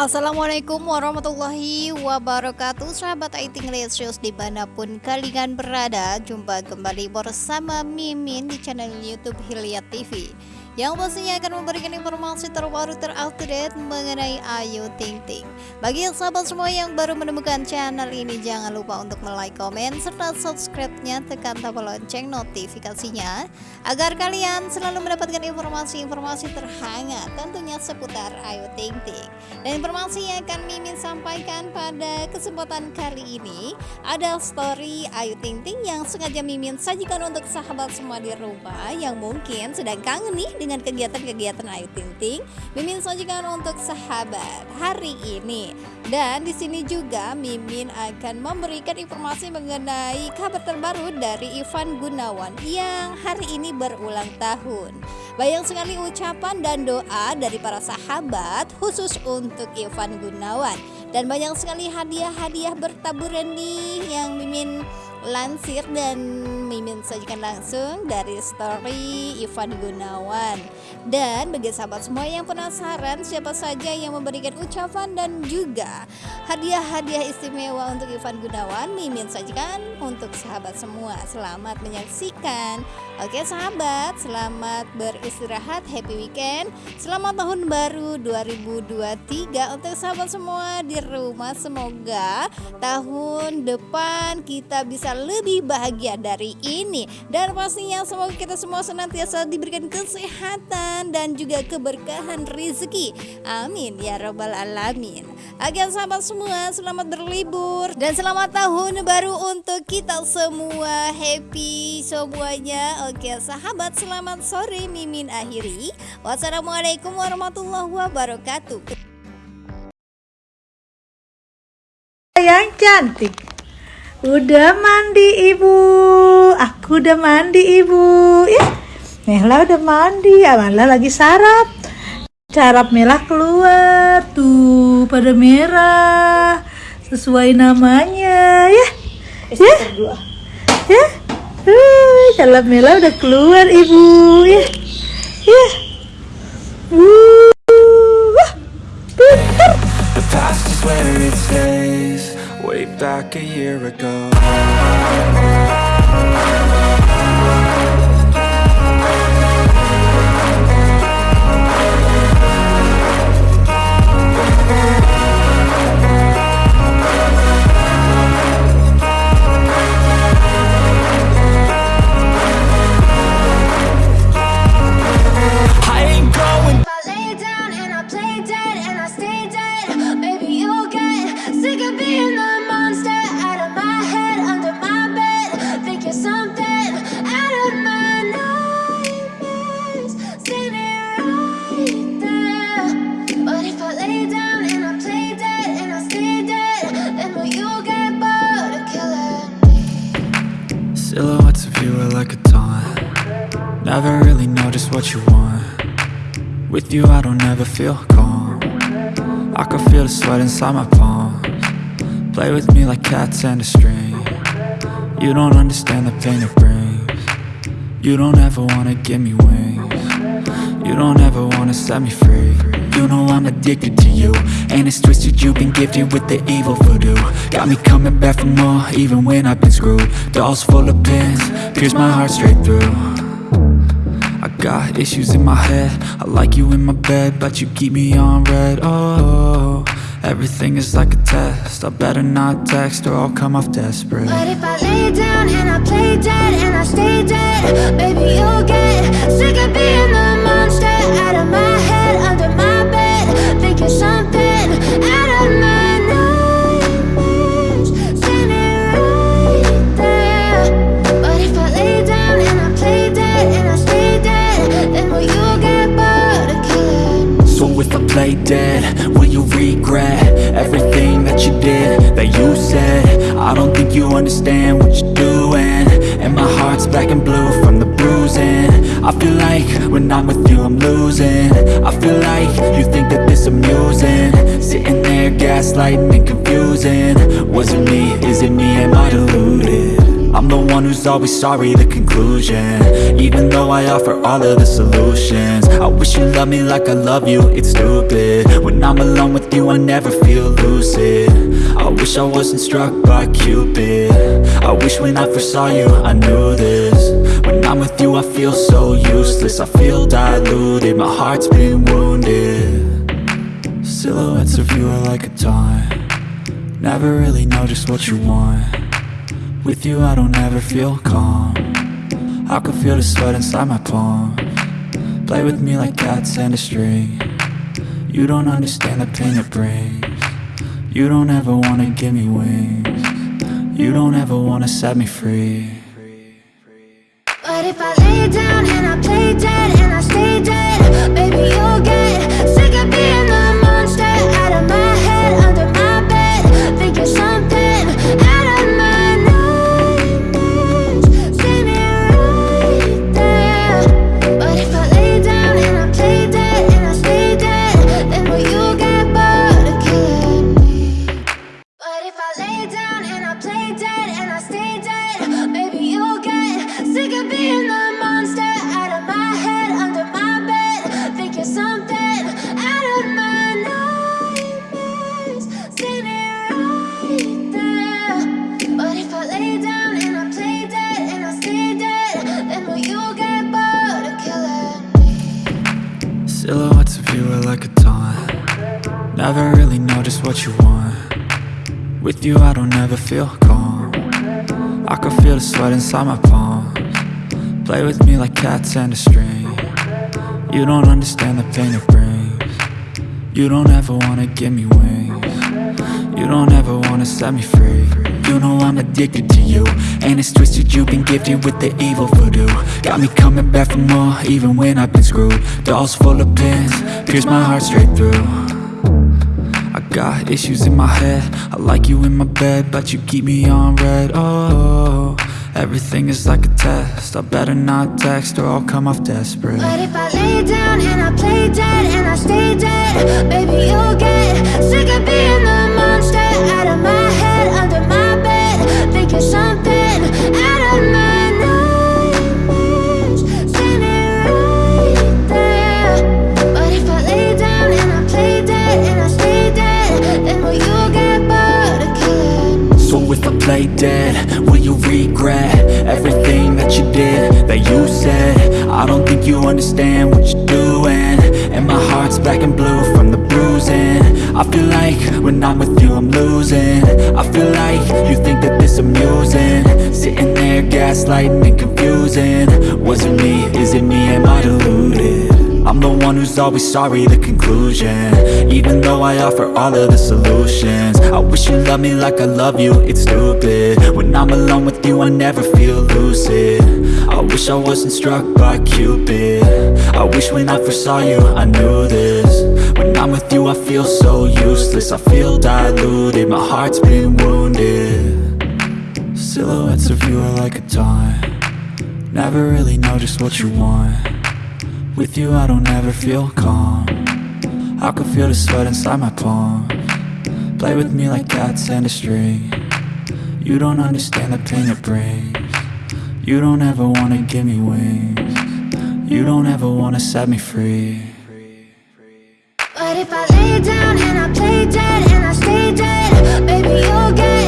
Assalamualaikum warahmatullahi wabarakatuh. Sahabat Aiting Lesius di mana pun kalian berada Jumpa kembali bersama Mimin di channel Youtube Hilya TV yang pastinya akan memberikan informasi terbaru terupdate mengenai Ayu Ting Ting. Bagi sahabat semua yang baru menemukan channel ini jangan lupa untuk like, komen, serta subscribe-nya tekan tombol lonceng notifikasinya agar kalian selalu mendapatkan informasi-informasi terhangat tentunya seputar Ayu Ting Ting. Dan informasi yang akan Mimin sampaikan pada kesempatan kali ini ada story Ayu Ting Ting yang sengaja Mimin sajikan untuk sahabat semua di rumah yang mungkin sedang kangen nih dengan kegiatan-kegiatan Ayu Ting Mimin sajikan untuk sahabat hari ini. Dan di sini juga Mimin akan memberikan informasi mengenai kabar terbaru dari Ivan Gunawan yang hari ini berulang tahun. Banyak sekali ucapan dan doa dari para sahabat khusus untuk Ivan Gunawan dan banyak sekali hadiah-hadiah bertaburan nih yang Mimin lansir dan Mimin sajikan langsung dari story Ivan Gunawan. Dan bagi sahabat semua yang penasaran siapa saja yang memberikan ucapan dan juga hadiah-hadiah istimewa untuk Ivan Gunawan Mimin sajikan untuk sahabat semua. Selamat menyaksikan. Oke sahabat selamat beristirahat happy weekend. Selamat tahun baru 2023 untuk sahabat semua di rumah. Semoga tahun depan kita bisa bisa lebih bahagia dari ini. Dan pastinya semoga kita semua senantiasa diberikan kesehatan dan juga keberkahan rezeki. Amin ya robbal alamin. Agar sahabat semua selamat berlibur. Dan selamat tahun baru untuk kita semua. Happy semuanya. Oke sahabat selamat sore mimin akhiri. Wassalamualaikum warahmatullahi wabarakatuh. Yang cantik Udah mandi ibu. Aku udah mandi ibu. Ya Mela udah mandi. Amala lagi sarap. Sarap Mela keluar Tuh pada merah. Sesuai namanya Ya. Ya. Ya. Uh, Sarap Mela udah keluar ibu Ya. Ya. Uh, The way back a year ago Never really know just what you want. With you I don't ever feel calm. I can feel the sweat inside my palms. Play with me like cats and a string. You don't understand the pain it brings. You don't ever wanna give me wings. You don't ever wanna set me free. You know I'm addicted to you. And it's twisted you've been gifted with the evil voodoo. Got me coming back for more even when I've been screwed. Dolls full of pins, pierce my heart straight through got issues in my head. I like you in my bed, but you keep me on red. Oh, everything is like a test. I better not text or I'll come off desperate. But if I lay down and I play dead and I stay dead Baby, you'll get sick of being the monster out of my I don't think you understand what you're doing. And my heart's black and blue from the bruising. I feel like when I'm with you I'm losing. I feel like you think that this amusing. Sitting there gaslighting and confusing. Was it me, is it me, am I deluded? I'm the one who's always sorry, the conclusion. Even though I offer all of the solutions. I wish you loved me like I love you, it's stupid. When I'm alone with you, I never feel lucid. I wish I wasn't struck by Cupid. I wish when I first saw you, I knew this. When I'm with you, I feel so useless. I feel diluted, my heart's been wounded. Silhouettes of you are like a taunt. Never really know just what you want With you I don't ever feel calm. I can feel the sweat inside my palms Play with me like cats and a string. You don't understand the pain it brings. You don't ever wanna give me wings. You don't ever wanna set me free. But if I lay down Never really know just what you want. With you I don't ever feel calm. I can feel the sweat inside my palms. Play with me like cats and a string. You don't understand the pain it brings. You don't ever wanna give me wings. You don't ever wanna set me free. You know I'm addicted to you. And it's twisted you've been gifted with the evil voodoo. Got me coming back for more even when I've been screwed. Dolls full of pins, pierce my heart straight through I got issues in my head. I like you in my bed, but you keep me on red. Oh, everything is like a test. I better not text or I'll come off desperate. But if I lay down and I play dead and I stay dead, baby, you'll get sick of being the think you understand what you're doing And my heart's black and blue from the bruising I feel like when I'm with you I'm losing I feel like you think that this amusing Sitting there gaslighting and confusing Was it me? Is it me? Am I deluded? I'm the one who's always sorry, the conclusion. Even though I offer all of the solutions. I wish you loved me like I love you, it's stupid. When I'm alone with you, I never feel lucid. I wish I wasn't struck by Cupid. I wish when I first saw you, I knew this. When I'm with you, I feel so useless. I feel diluted, my heart's been wounded. Silhouettes of you are like a taunt. Never really know just what you want with you I don't ever feel calm. I can feel the sweat inside my palm. Play with me like cats and a string. You don't understand the pain it brings. You don't ever wanna give me wings. You don't ever wanna set me free. But if I lay down and I play dead and I stay dead, baby, you'll get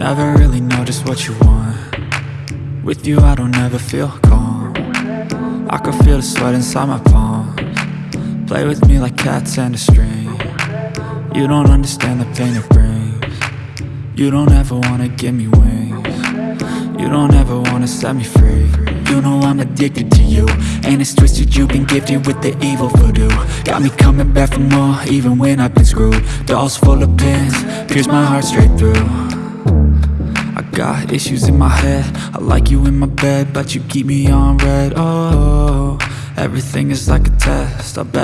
Never really know just what you want. With you I don't ever feel calm. I can feel the sweat inside my palms. Play with me like cats and a string. You don't understand the pain it brings. You don't ever wanna give me wings. You don't ever wanna set me free. You know I'm addicted to you. And it's twisted, you've been gifted with the evil voodoo. Got me coming back for more, even when I've been screwed. Dolls full of pins, pierce my heart straight through I got issues in my head. I like you in my bed, but you keep me on red. Oh, everything is like a test. I bet